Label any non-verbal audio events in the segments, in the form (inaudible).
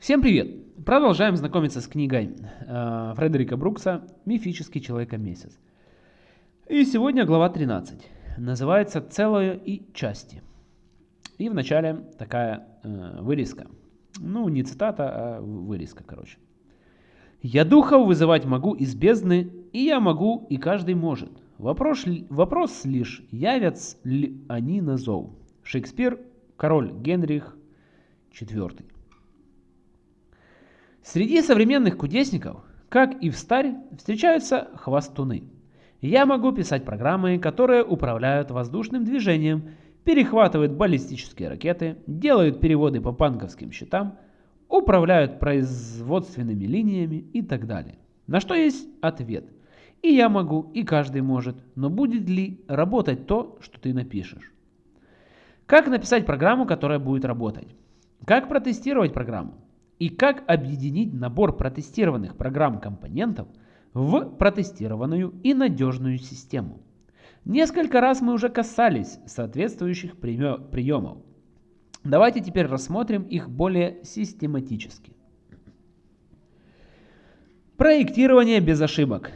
Всем привет! Продолжаем знакомиться с книгой э, Фредерика Брукса «Мифический человека-месяц». И сегодня глава 13. Называется «Целое и части». И в начале такая э, вырезка. Ну, не цитата, а вырезка, короче. «Я духов вызывать могу из бездны, и я могу, и каждый может. Вопрос, вопрос лишь, явятся ли они на зов». Шекспир, король Генрих IV. Среди современных кудесников, как и в старе, встречаются хвастуны. Я могу писать программы, которые управляют воздушным движением, перехватывают баллистические ракеты, делают переводы по банковским счетам, управляют производственными линиями и так далее. На что есть ответ. И я могу, и каждый может, но будет ли работать то, что ты напишешь? Как написать программу, которая будет работать? Как протестировать программу? И как объединить набор протестированных программ-компонентов в протестированную и надежную систему. Несколько раз мы уже касались соответствующих приемов. Давайте теперь рассмотрим их более систематически. Проектирование без ошибок.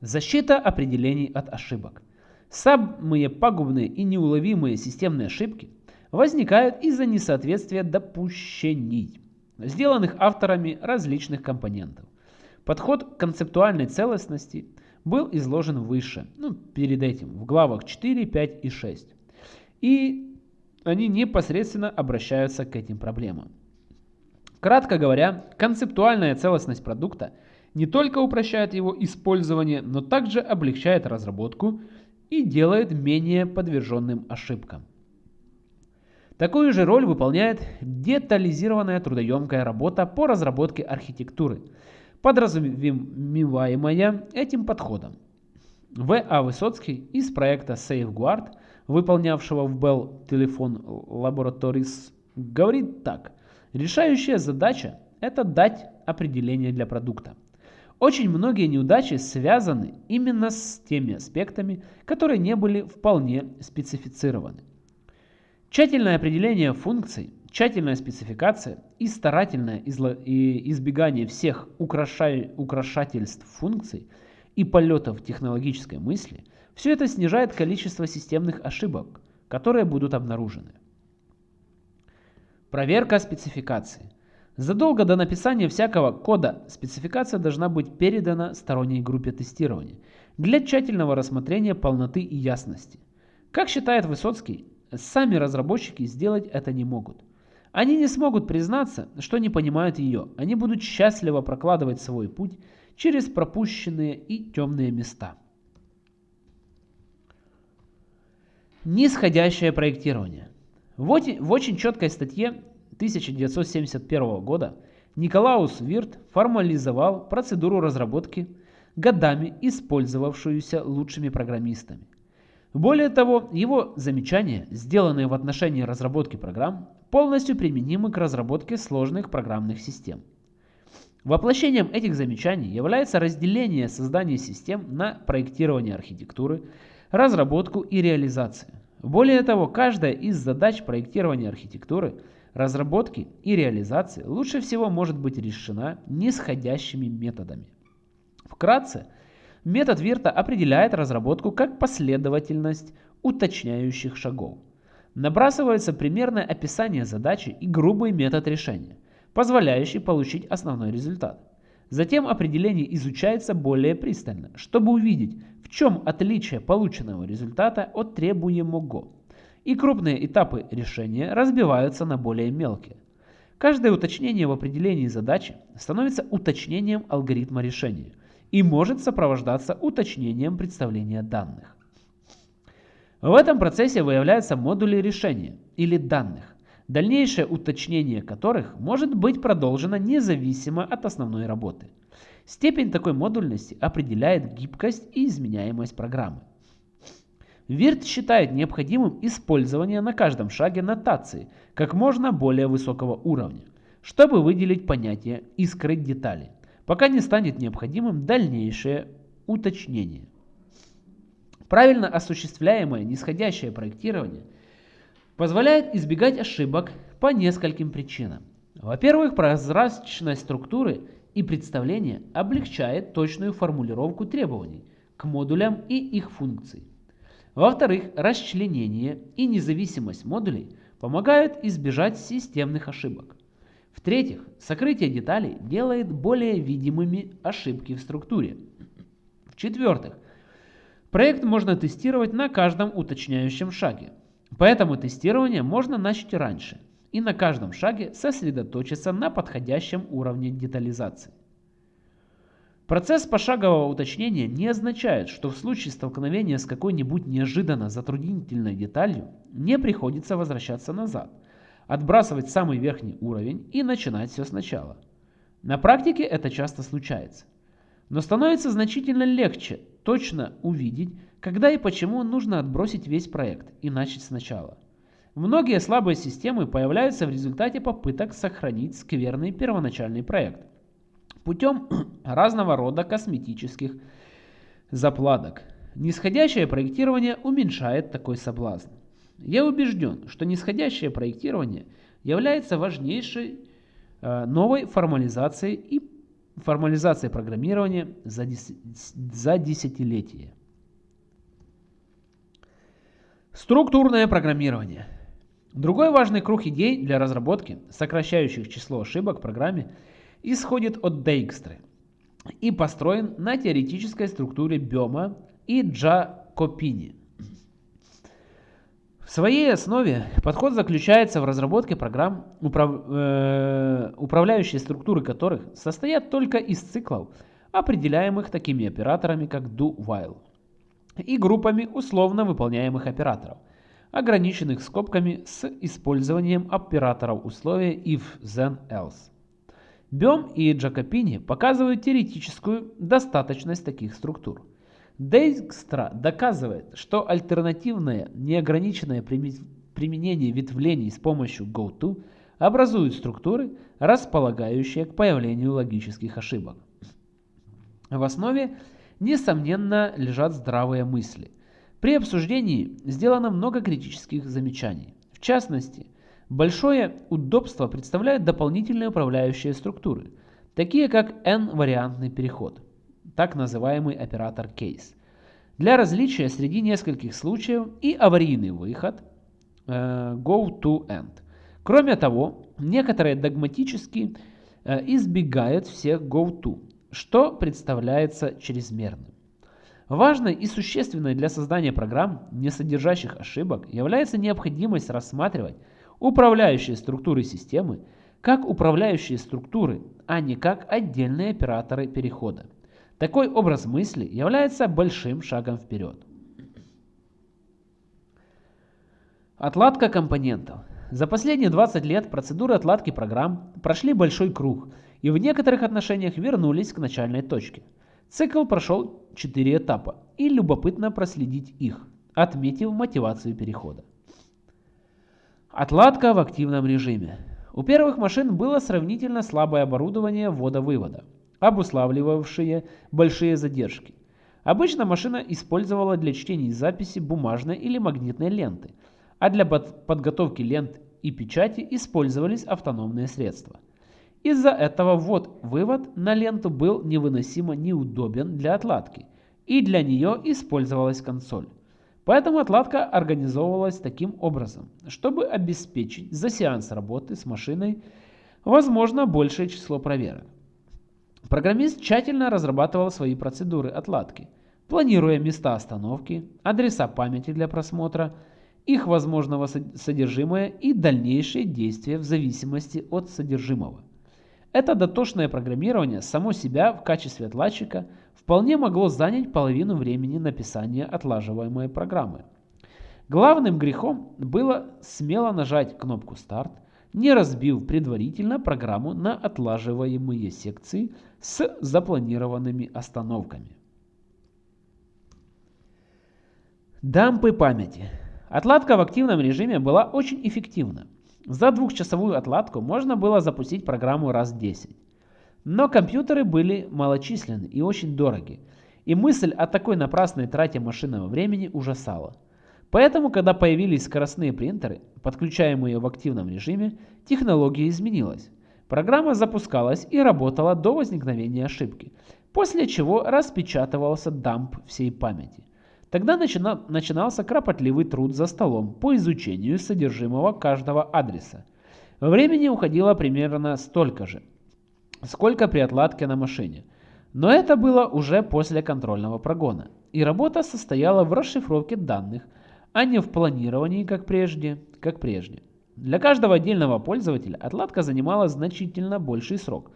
Защита определений от ошибок. Самые пагубные и неуловимые системные ошибки возникают из-за несоответствия допущений сделанных авторами различных компонентов. Подход к концептуальной целостности был изложен выше, ну, перед этим, в главах 4, 5 и 6. И они непосредственно обращаются к этим проблемам. Кратко говоря, концептуальная целостность продукта не только упрощает его использование, но также облегчает разработку и делает менее подверженным ошибкам. Такую же роль выполняет детализированная трудоемкая работа по разработке архитектуры, подразумеваемая этим подходом. В.А. Высоцкий из проекта Safeguard, выполнявшего в Bell Telephone Laboratories, говорит так. Решающая задача – это дать определение для продукта. Очень многие неудачи связаны именно с теми аспектами, которые не были вполне специфицированы. Тщательное определение функций, тщательная спецификация и старательное избегание всех украшательств функций и полетов технологической мысли – все это снижает количество системных ошибок, которые будут обнаружены. Проверка спецификации. Задолго до написания всякого кода спецификация должна быть передана сторонней группе тестирования для тщательного рассмотрения полноты и ясности. Как считает Высоцкий, Сами разработчики сделать это не могут. Они не смогут признаться, что не понимают ее. Они будут счастливо прокладывать свой путь через пропущенные и темные места. Нисходящее проектирование. Вот в очень четкой статье 1971 года Николаус Вирт формализовал процедуру разработки, годами использовавшуюся лучшими программистами. Более того, его замечания, сделанные в отношении разработки программ, полностью применимы к разработке сложных программных систем. Воплощением этих замечаний является разделение создания систем на проектирование архитектуры, разработку и реализацию. Более того, каждая из задач проектирования архитектуры, разработки и реализации лучше всего может быть решена нисходящими методами. Вкратце, Метод Вирта определяет разработку как последовательность уточняющих шагов. Набрасывается примерное описание задачи и грубый метод решения, позволяющий получить основной результат. Затем определение изучается более пристально, чтобы увидеть, в чем отличие полученного результата от требуемого. И крупные этапы решения разбиваются на более мелкие. Каждое уточнение в определении задачи становится уточнением алгоритма решения – и может сопровождаться уточнением представления данных. В этом процессе выявляются модули решения или данных, дальнейшее уточнение которых может быть продолжено независимо от основной работы. Степень такой модульности определяет гибкость и изменяемость программы. Вирт считает необходимым использование на каждом шаге нотации как можно более высокого уровня, чтобы выделить понятие и скрыть детали пока не станет необходимым дальнейшее уточнение. Правильно осуществляемое нисходящее проектирование позволяет избегать ошибок по нескольким причинам. Во-первых, прозрачность структуры и представление облегчает точную формулировку требований к модулям и их функций. Во-вторых, расчленение и независимость модулей помогают избежать системных ошибок. В-третьих, сокрытие деталей делает более видимыми ошибки в структуре. В-четвертых, проект можно тестировать на каждом уточняющем шаге. Поэтому тестирование можно начать раньше и на каждом шаге сосредоточиться на подходящем уровне детализации. Процесс пошагового уточнения не означает, что в случае столкновения с какой-нибудь неожиданно затруднительной деталью не приходится возвращаться назад, отбрасывать самый верхний уровень и начинать все сначала. На практике это часто случается. Но становится значительно легче точно увидеть, когда и почему нужно отбросить весь проект и начать сначала. Многие слабые системы появляются в результате попыток сохранить скверный первоначальный проект путем (clears throat) разного рода косметических заплаток. Нисходящее проектирование уменьшает такой соблазн. Я убежден, что нисходящее проектирование является важнейшей э, новой формализацией и формализацией программирования за, дес, за десятилетие. Структурное программирование. Другой важный круг идей для разработки, сокращающих число ошибок в программе, исходит от Дейкстры и построен на теоретической структуре Бема и Джакопини. В своей основе подход заключается в разработке программ, управ... э... управляющие структуры которых состоят только из циклов, определяемых такими операторами, как do-while, и группами условно выполняемых операторов, ограниченных скобками с использованием операторов условия if, then, else. Бем и Джакопини показывают теоретическую достаточность таких структур. Дейкстра доказывает, что альтернативное неограниченное применение ветвлений с помощью GoTo образует структуры, располагающие к появлению логических ошибок. В основе, несомненно, лежат здравые мысли. При обсуждении сделано много критических замечаний. В частности, Большое удобство представляют дополнительные управляющие структуры, такие как N-вариантный переход, так называемый оператор case, для различия среди нескольких случаев и аварийный выход э, go to end. Кроме того, некоторые догматически э, избегают всех go to, что представляется чрезмерным. Важной и существенной для создания программ, не содержащих ошибок, является необходимость рассматривать управляющие структуры системы как управляющие структуры, а не как отдельные операторы перехода. Такой образ мысли является большим шагом вперед. Отладка компонентов. За последние 20 лет процедуры отладки программ прошли большой круг и в некоторых отношениях вернулись к начальной точке. Цикл прошел 4 этапа и любопытно проследить их, отметив мотивацию перехода. Отладка в активном режиме. У первых машин было сравнительно слабое оборудование ввода-вывода, обуславливавшее большие задержки. Обычно машина использовала для чтения и записи бумажной или магнитной ленты, а для подготовки лент и печати использовались автономные средства. Из-за этого ввод-вывод на ленту был невыносимо неудобен для отладки, и для нее использовалась консоль. Поэтому отладка организовывалась таким образом, чтобы обеспечить за сеанс работы с машиной возможно большее число проверок. Программист тщательно разрабатывал свои процедуры отладки, планируя места остановки, адреса памяти для просмотра, их возможного содержимое и дальнейшие действия в зависимости от содержимого. Это дотошное программирование само себя в качестве отладчика – вполне могло занять половину времени написания отлаживаемой программы. Главным грехом было смело нажать кнопку «Старт», не разбив предварительно программу на отлаживаемые секции с запланированными остановками. Дампы памяти. Отладка в активном режиме была очень эффективна. За двухчасовую отладку можно было запустить программу раз 10. Но компьютеры были малочисленны и очень дороги, и мысль о такой напрасной трате машинного времени ужасала. Поэтому, когда появились скоростные принтеры, подключаемые в активном режиме, технология изменилась. Программа запускалась и работала до возникновения ошибки, после чего распечатывался дамп всей памяти. Тогда начина, начинался кропотливый труд за столом по изучению содержимого каждого адреса. Времени уходило примерно столько же, сколько при отладке на машине. Но это было уже после контрольного прогона, и работа состояла в расшифровке данных, а не в планировании, как прежде, как прежде. Для каждого отдельного пользователя отладка занимала значительно больший срок,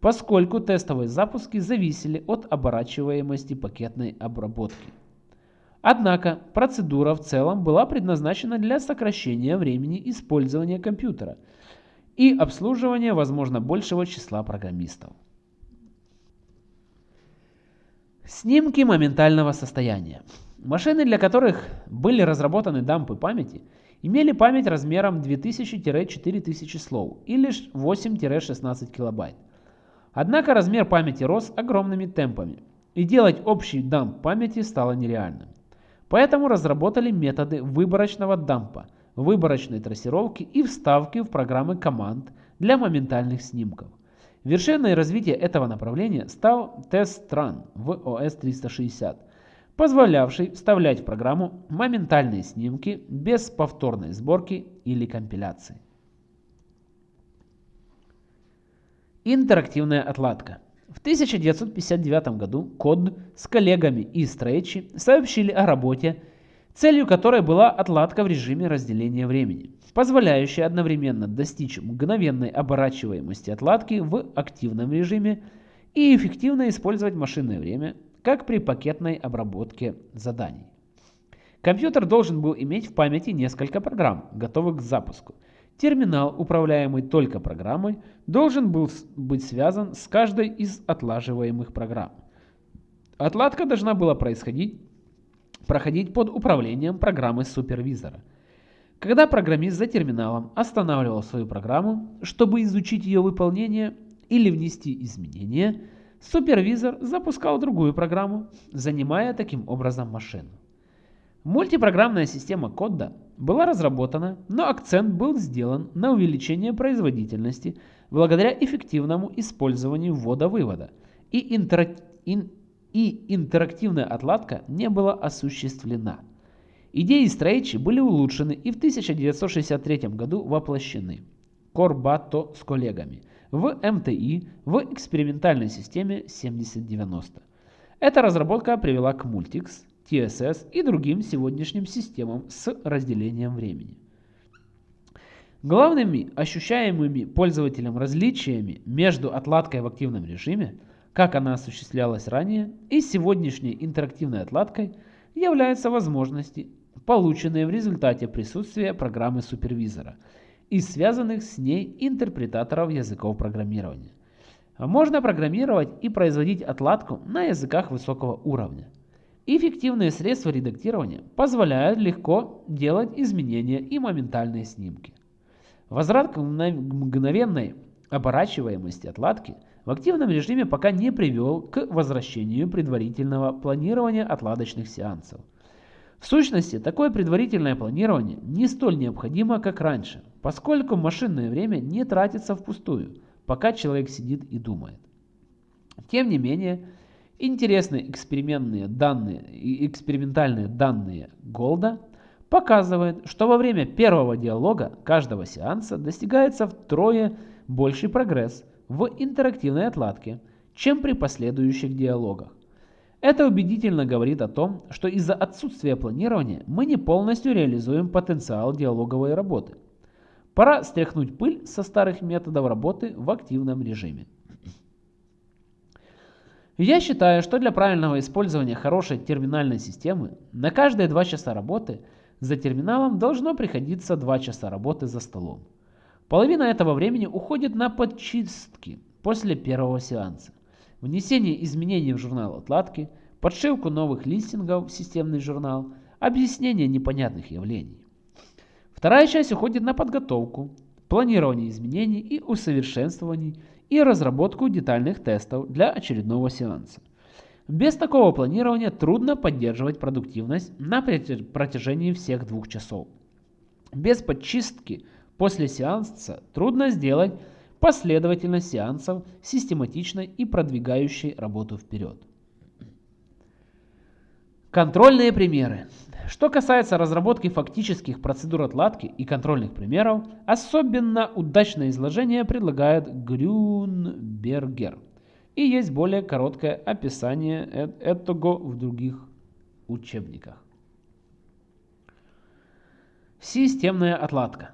поскольку тестовые запуски зависели от оборачиваемости пакетной обработки. Однако процедура в целом была предназначена для сокращения времени использования компьютера и обслуживания, возможно, большего числа программистов. Снимки моментального состояния. Машины, для которых были разработаны дампы памяти, имели память размером 2000-4000 слов или 8-16 килобайт. Однако размер памяти рос огромными темпами, и делать общий дамп памяти стало нереальным. Поэтому разработали методы выборочного дампа, выборочной трассировки и вставки в программы команд для моментальных снимков. Вершиной развития этого направления стал тест-ран в OS 360, позволявший вставлять в программу моментальные снимки без повторной сборки или компиляции. Интерактивная отладка. В 1959 году Код с коллегами из Трейчи сообщили о работе, целью которой была отладка в режиме разделения времени, позволяющая одновременно достичь мгновенной оборачиваемости отладки в активном режиме и эффективно использовать машинное время, как при пакетной обработке заданий. Компьютер должен был иметь в памяти несколько программ, готовых к запуску – Терминал, управляемый только программой, должен был быть связан с каждой из отлаживаемых программ. Отладка должна была происходить, проходить под управлением программы супервизора. Когда программист за терминалом останавливал свою программу, чтобы изучить ее выполнение или внести изменения, супервизор запускал другую программу, занимая таким образом машину. Мультипрограммная система кода была разработана, но акцент был сделан на увеличение производительности благодаря эффективному использованию ввода-вывода, и, интерак... ин... и интерактивная отладка не была осуществлена. Идеи Стрейчи были улучшены и в 1963 году воплощены Корбато с коллегами в МТИ в экспериментальной системе 7090. Эта разработка привела к Multics, TSS и другим сегодняшним системам с разделением времени. Главными ощущаемыми пользователем различиями между отладкой в активном режиме, как она осуществлялась ранее, и сегодняшней интерактивной отладкой являются возможности, полученные в результате присутствия программы супервизора и связанных с ней интерпретаторов языков программирования. Можно программировать и производить отладку на языках высокого уровня – Эффективные средства редактирования позволяют легко делать изменения и моментальные снимки. Возврат к мгновенной оборачиваемости отладки в активном режиме пока не привел к возвращению предварительного планирования отладочных сеансов. В сущности, такое предварительное планирование не столь необходимо, как раньше, поскольку машинное время не тратится впустую, пока человек сидит и думает. Тем не менее, Интересные экспериментные данные экспериментальные данные Голда показывают, что во время первого диалога каждого сеанса достигается втрое больший прогресс в интерактивной отладке, чем при последующих диалогах. Это убедительно говорит о том, что из-за отсутствия планирования мы не полностью реализуем потенциал диалоговой работы. Пора стряхнуть пыль со старых методов работы в активном режиме. Я считаю, что для правильного использования хорошей терминальной системы на каждые 2 часа работы за терминалом должно приходиться 2 часа работы за столом. Половина этого времени уходит на подчистки после первого сеанса, внесение изменений в журнал отладки, подшивку новых листингов в системный журнал, объяснение непонятных явлений. Вторая часть уходит на подготовку, планирование изменений и усовершенствований и разработку детальных тестов для очередного сеанса. Без такого планирования трудно поддерживать продуктивность на протяжении всех двух часов. Без подчистки после сеанса трудно сделать последовательность сеансов, систематичной и продвигающей работу вперед. Контрольные примеры. Что касается разработки фактических процедур отладки и контрольных примеров, особенно удачное изложение предлагает Грюнбергер. И есть более короткое описание этого в других учебниках. Системная отладка.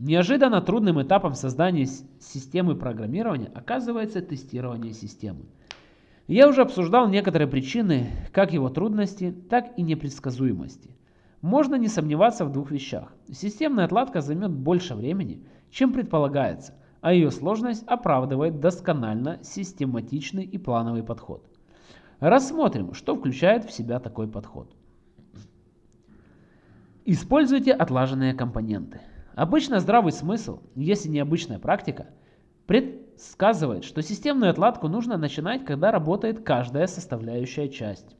Неожиданно трудным этапом создания системы программирования оказывается тестирование системы. Я уже обсуждал некоторые причины как его трудности, так и непредсказуемости. Можно не сомневаться в двух вещах. Системная отладка займет больше времени, чем предполагается, а ее сложность оправдывает досконально систематичный и плановый подход. Рассмотрим, что включает в себя такой подход. Используйте отлаженные компоненты. Обычно здравый смысл, если не обычная практика, предсказывает, что системную отладку нужно начинать, когда работает каждая составляющая часть.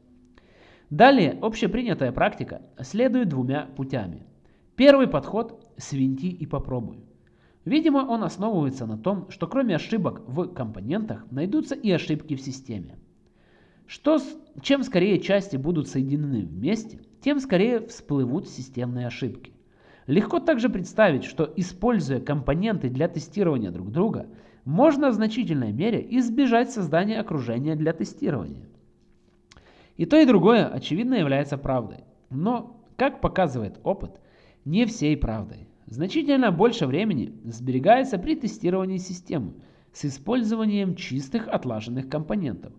Далее общепринятая практика следует двумя путями. Первый подход – свинти и попробуй. Видимо, он основывается на том, что кроме ошибок в компонентах найдутся и ошибки в системе. Что, чем скорее части будут соединены вместе, тем скорее всплывут системные ошибки. Легко также представить, что используя компоненты для тестирования друг друга, можно в значительной мере избежать создания окружения для тестирования. И то, и другое, очевидно, является правдой. Но, как показывает опыт, не всей правдой. Значительно больше времени сберегается при тестировании системы с использованием чистых отлаженных компонентов,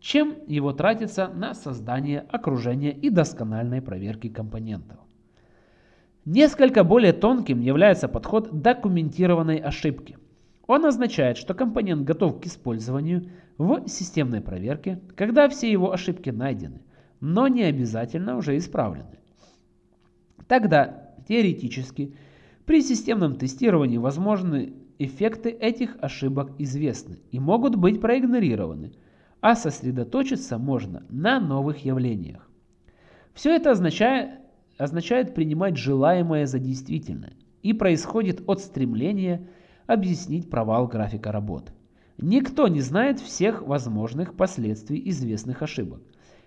чем его тратится на создание окружения и доскональной проверки компонентов. Несколько более тонким является подход документированной ошибки. Он означает, что компонент готов к использованию в системной проверке, когда все его ошибки найдены, но не обязательно уже исправлены. Тогда, теоретически, при системном тестировании возможны эффекты этих ошибок известны и могут быть проигнорированы, а сосредоточиться можно на новых явлениях. Все это означает, означает принимать желаемое за действительное и происходит от стремления объяснить провал графика работы. Никто не знает всех возможных последствий известных ошибок.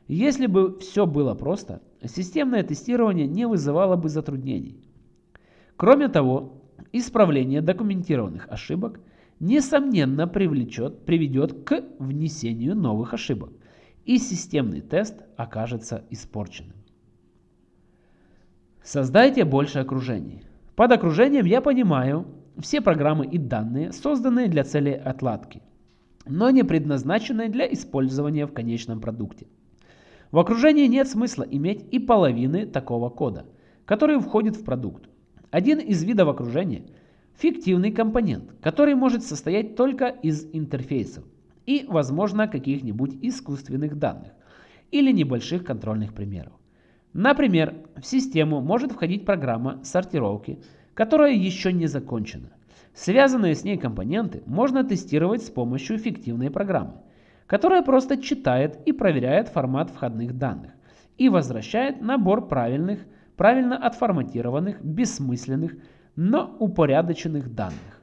Если бы все было просто, системное тестирование не вызывало бы затруднений. Кроме того, исправление документированных ошибок несомненно привлечет, приведет к внесению новых ошибок, и системный тест окажется испорченным. Создайте больше окружений. Под окружением я понимаю все программы и данные, созданные для цели отладки, но не предназначенные для использования в конечном продукте. В окружении нет смысла иметь и половины такого кода, который входит в продукт. Один из видов окружения – фиктивный компонент, который может состоять только из интерфейсов и, возможно, каких-нибудь искусственных данных или небольших контрольных примеров. Например, в систему может входить программа сортировки – которая еще не закончена. Связанные с ней компоненты можно тестировать с помощью фиктивной программы, которая просто читает и проверяет формат входных данных и возвращает набор правильных, правильно отформатированных, бессмысленных, но упорядоченных данных.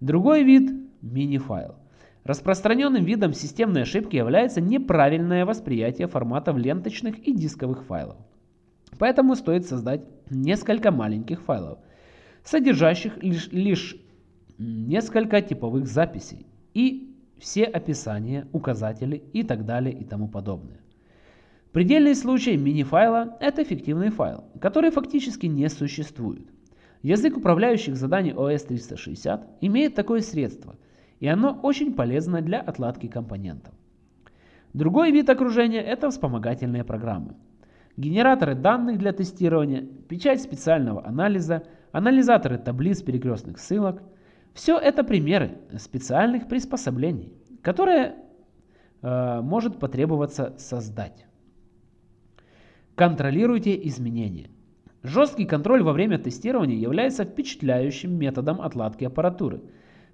Другой вид – мини-файл. Распространенным видом системной ошибки является неправильное восприятие форматов ленточных и дисковых файлов. Поэтому стоит создать несколько маленьких файлов, содержащих лишь, лишь несколько типовых записей и все описания, указатели и так далее и тому подобное. Предельный случай мини-файла – это фиктивный файл, который фактически не существует. Язык управляющих заданий OS 360 имеет такое средство, и оно очень полезно для отладки компонентов. Другой вид окружения – это вспомогательные программы. Генераторы данных для тестирования, печать специального анализа – анализаторы таблиц перекрестных ссылок. Все это примеры специальных приспособлений, которые э, может потребоваться создать. Контролируйте изменения. Жесткий контроль во время тестирования является впечатляющим методом отладки аппаратуры,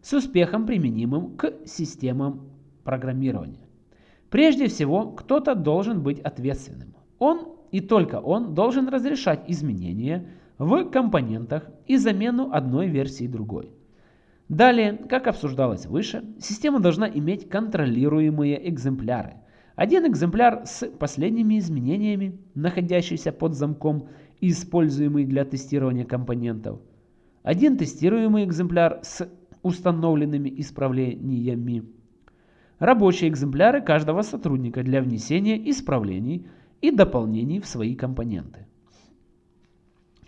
с успехом применимым к системам программирования. Прежде всего, кто-то должен быть ответственным. Он и только он должен разрешать изменения, в компонентах и замену одной версии другой. Далее, как обсуждалось выше, система должна иметь контролируемые экземпляры. Один экземпляр с последними изменениями, находящийся под замком и используемый для тестирования компонентов. Один тестируемый экземпляр с установленными исправлениями. Рабочие экземпляры каждого сотрудника для внесения исправлений и дополнений в свои компоненты.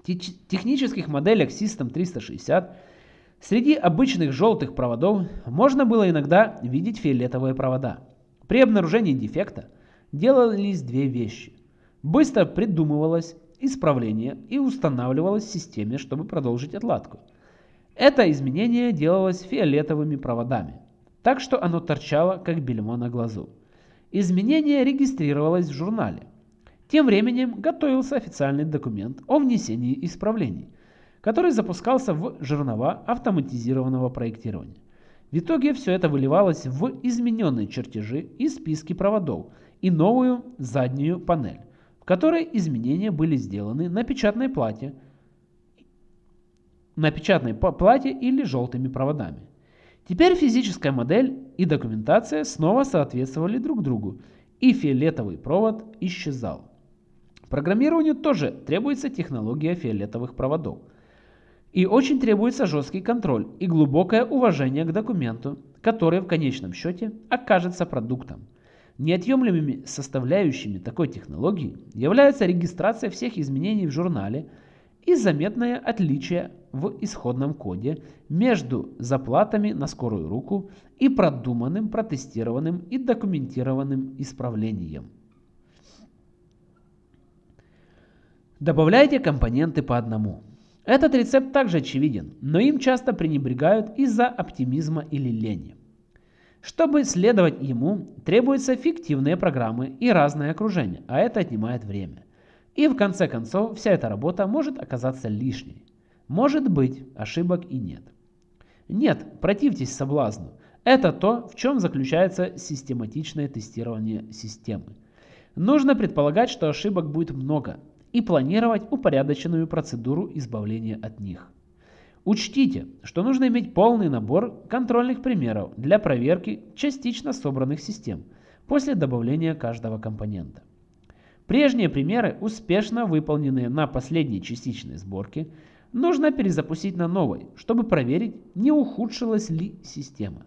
Технических моделях System 360 Среди обычных желтых проводов можно было иногда видеть фиолетовые провода. При обнаружении дефекта делались две вещи. Быстро придумывалось исправление и устанавливалось в системе, чтобы продолжить отладку. Это изменение делалось фиолетовыми проводами, так что оно торчало, как бельмо на глазу. Изменение регистрировалось в журнале. Тем временем готовился официальный документ о внесении исправлений – который запускался в жернова автоматизированного проектирования. В итоге все это выливалось в измененные чертежи и списки проводов и новую заднюю панель, в которой изменения были сделаны на печатной плате, на печатной плате или желтыми проводами. Теперь физическая модель и документация снова соответствовали друг другу, и фиолетовый провод исчезал. Программированию тоже требуется технология фиолетовых проводов – и очень требуется жесткий контроль и глубокое уважение к документу, который в конечном счете окажется продуктом. Неотъемлемыми составляющими такой технологии являются регистрация всех изменений в журнале и заметное отличие в исходном коде между заплатами на скорую руку и продуманным, протестированным и документированным исправлением. Добавляйте компоненты по одному. Этот рецепт также очевиден, но им часто пренебрегают из-за оптимизма или лени. Чтобы следовать ему, требуются фиктивные программы и разное окружение, а это отнимает время. И в конце концов вся эта работа может оказаться лишней. Может быть, ошибок и нет. Нет, противьтесь соблазну. Это то, в чем заключается систематичное тестирование системы. Нужно предполагать, что ошибок будет много, и планировать упорядоченную процедуру избавления от них. Учтите, что нужно иметь полный набор контрольных примеров для проверки частично собранных систем после добавления каждого компонента. Прежние примеры, успешно выполненные на последней частичной сборке, нужно перезапустить на новой, чтобы проверить, не ухудшилась ли система.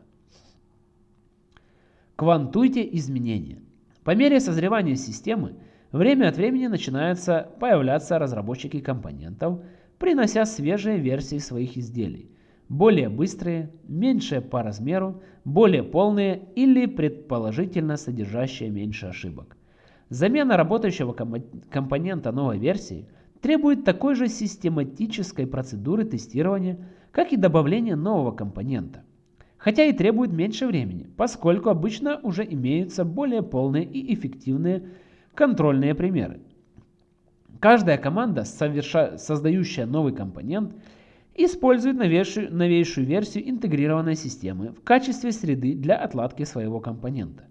Квантуйте изменения. По мере созревания системы Время от времени начинаются появляться разработчики компонентов, принося свежие версии своих изделий. Более быстрые, меньшие по размеру, более полные или предположительно содержащие меньше ошибок. Замена работающего компонента новой версии требует такой же систематической процедуры тестирования, как и добавление нового компонента. Хотя и требует меньше времени, поскольку обычно уже имеются более полные и эффективные контрольные примеры. Каждая команда, соверша... создающая новый компонент, использует новейшую, новейшую версию интегрированной системы в качестве среды для отладки своего компонента.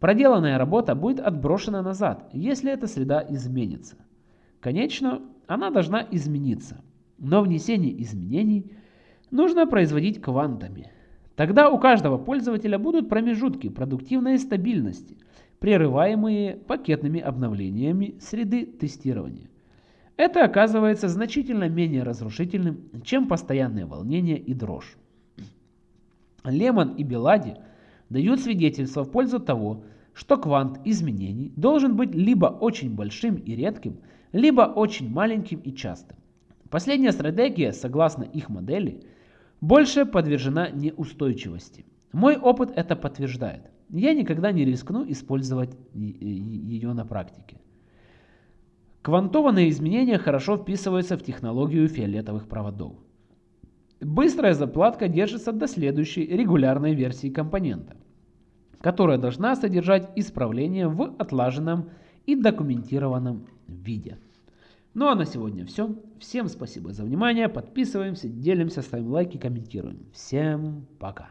Проделанная работа будет отброшена назад, если эта среда изменится. Конечно, она должна измениться, но внесение изменений нужно производить квантами. Тогда у каждого пользователя будут промежутки продуктивной стабильности – прерываемые пакетными обновлениями среды тестирования. Это оказывается значительно менее разрушительным, чем постоянное волнение и дрожь. Лемон и Белади дают свидетельство в пользу того, что квант изменений должен быть либо очень большим и редким, либо очень маленьким и частым. Последняя стратегия, согласно их модели, больше подвержена неустойчивости. Мой опыт это подтверждает я никогда не рискну использовать ее на практике. Квантованные изменения хорошо вписываются в технологию фиолетовых проводов. Быстрая заплатка держится до следующей регулярной версии компонента, которая должна содержать исправления в отлаженном и документированном виде. Ну а на сегодня все. Всем спасибо за внимание. Подписываемся, делимся, ставим лайки, комментируем. Всем пока.